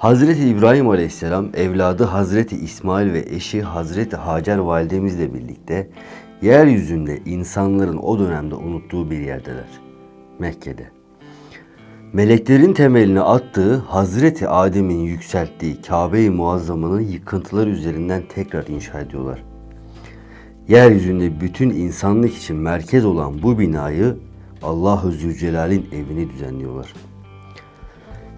Hazreti İbrahim Aleyhisselam evladı Hazreti İsmail ve eşi Hazreti Hacer validemizle birlikte yeryüzünde insanların o dönemde unuttuğu bir yerdeler. Mekke'de. Meleklerin temelini attığı Hazreti Adem'in yükselttiği Kabe-i Muazzama'nın yıkıntıları üzerinden tekrar inşa ediyorlar. Yeryüzünde bütün insanlık için merkez olan bu binayı Allah-u Zülcelal'in evini düzenliyorlar.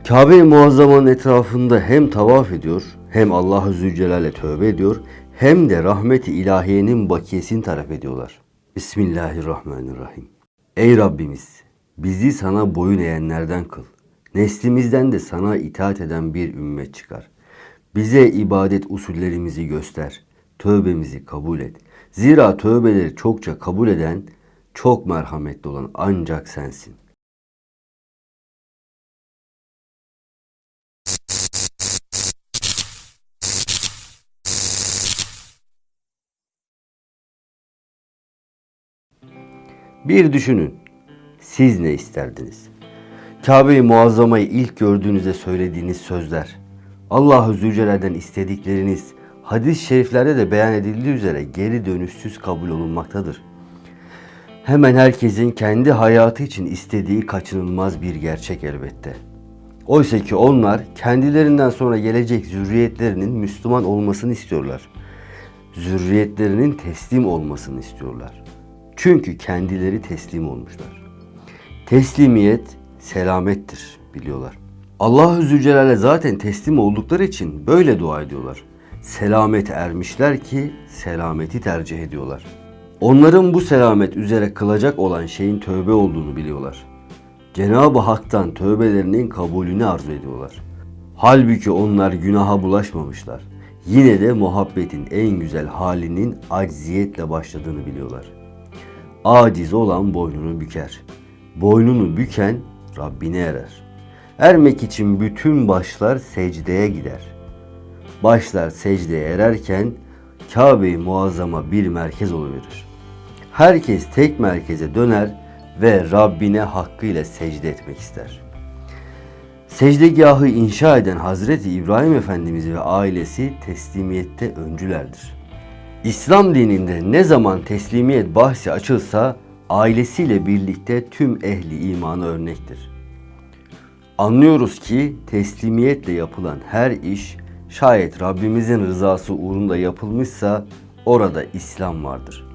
Kabe-i Muazzama'nın etrafında hem tavaf ediyor, hem Allah-u Zülcelal'e tövbe ediyor, hem de rahmeti ilahiyenin bakiyesini taraf ediyorlar. Bismillahirrahmanirrahim. Ey Rabbimiz! Bizi sana boyun eğenlerden kıl. Neslimizden de sana itaat eden bir ümmet çıkar. Bize ibadet usullerimizi göster. Tövbemizi kabul et. Zira tövbeleri çokça kabul eden, çok merhametli olan ancak sensin. Bir düşünün. Siz ne isterdiniz? Kabe-i Muazzama'yı ilk gördüğünüzde söylediğiniz sözler, Allah-u Zülcelal'den istedikleriniz, hadis-i şeriflerde de beyan edildiği üzere geri dönüşsüz kabul olunmaktadır. Hemen herkesin kendi hayatı için istediği kaçınılmaz bir gerçek elbette. Oysa ki onlar kendilerinden sonra gelecek zürriyetlerinin Müslüman olmasını istiyorlar. Zürriyetlerinin teslim olmasını istiyorlar. Çünkü kendileri teslim olmuşlar. Teslimiyet selamettir biliyorlar. Allahü Zülcelal'e zaten teslim oldukları için böyle dua ediyorlar. Selamete ermişler ki selameti tercih ediyorlar. Onların bu selamet üzere kılacak olan şeyin tövbe olduğunu biliyorlar. Cenab-ı Hak'tan tövbelerinin kabulünü arzu ediyorlar. Halbuki onlar günaha bulaşmamışlar. Yine de muhabbetin en güzel halinin acziyetle başladığını biliyorlar. Aciz olan boynunu büker. Boynunu büken Rabbine erer. Ermek için bütün başlar secdeye gider. Başlar secdeye ererken Kabe-i Muazzama bir merkez oluverir. Herkes tek merkeze döner ve Rabbine hakkıyla secde etmek ister. Secdegahı inşa eden Hazreti İbrahim Efendimiz ve ailesi teslimiyette öncülerdir. İslam dininde ne zaman teslimiyet bahsi açılsa ailesiyle birlikte tüm ehli imana örnektir. Anlıyoruz ki teslimiyetle yapılan her iş şayet Rabbimizin rızası uğrunda yapılmışsa orada İslam vardır.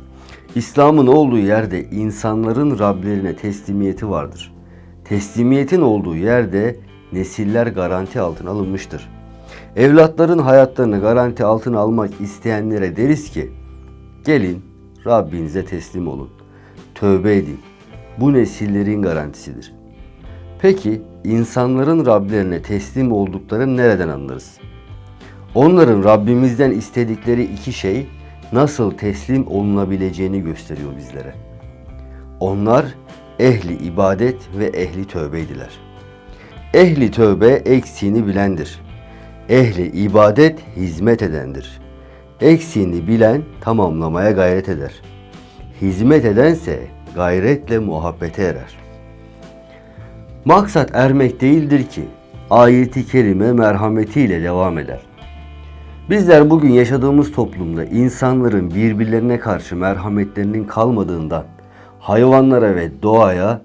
İslam'ın olduğu yerde insanların Rablerine teslimiyeti vardır. Teslimiyetin olduğu yerde nesiller garanti altına alınmıştır. Evlatların hayatlarını garanti altına almak isteyenlere deriz ki gelin Rabbinize teslim olun. Tövbe edin. Bu nesillerin garantisidir. Peki insanların Rablerine teslim olduklarını nereden anlarız? Onların Rabbimizden istedikleri iki şey nasıl teslim olunabileceğini gösteriyor bizlere. Onlar ehli ibadet ve ehli tövbeydiler. Ehli tövbe eksiğini bilendir. Ehli ibadet hizmet edendir. Eksiğini bilen tamamlamaya gayret eder. Hizmet edense gayretle muhabbete erer. Maksat ermek değildir ki ayeti kerime merhametiyle devam eder. Bizler bugün yaşadığımız toplumda insanların birbirlerine karşı merhametlerinin kalmadığından hayvanlara ve doğaya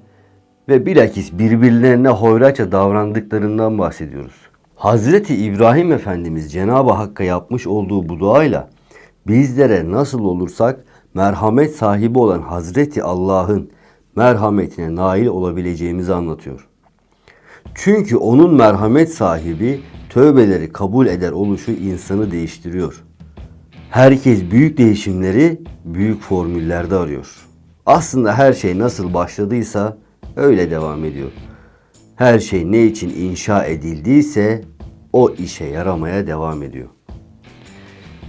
ve bilakis birbirlerine hoyratça davrandıklarından bahsediyoruz. Hazreti İbrahim Efendimiz Cenab-ı Hakk'a yapmış olduğu bu duayla bizlere nasıl olursak merhamet sahibi olan Hazreti Allah'ın merhametine nail olabileceğimizi anlatıyor. Çünkü onun merhamet sahibi tövbeleri kabul eder oluşu insanı değiştiriyor. Herkes büyük değişimleri büyük formüllerde arıyor. Aslında her şey nasıl başladıysa öyle devam ediyor. Her şey ne için inşa edildiyse o işe yaramaya devam ediyor.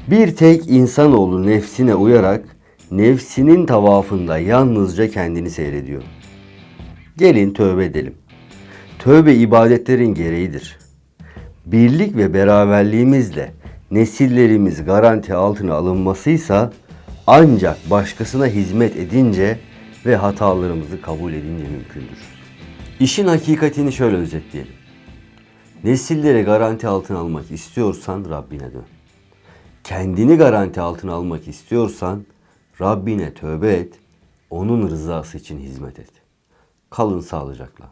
Bir tek insanoğlu nefsine uyarak nefsinin tavafında yalnızca kendini seyrediyor. Gelin tövbe edelim. Tövbe ibadetlerin gereğidir. Birlik ve beraberliğimizle nesillerimiz garanti altına alınmasıysa ancak başkasına hizmet edince ve hatalarımızı kabul edince mümkündür. İşin hakikatini şöyle özetleyelim. Nesilleri garanti altına almak istiyorsan Rabbine dön. Kendini garanti altına almak istiyorsan Rabbine tövbe et. Onun rızası için hizmet et. Kalın sağlıcakla.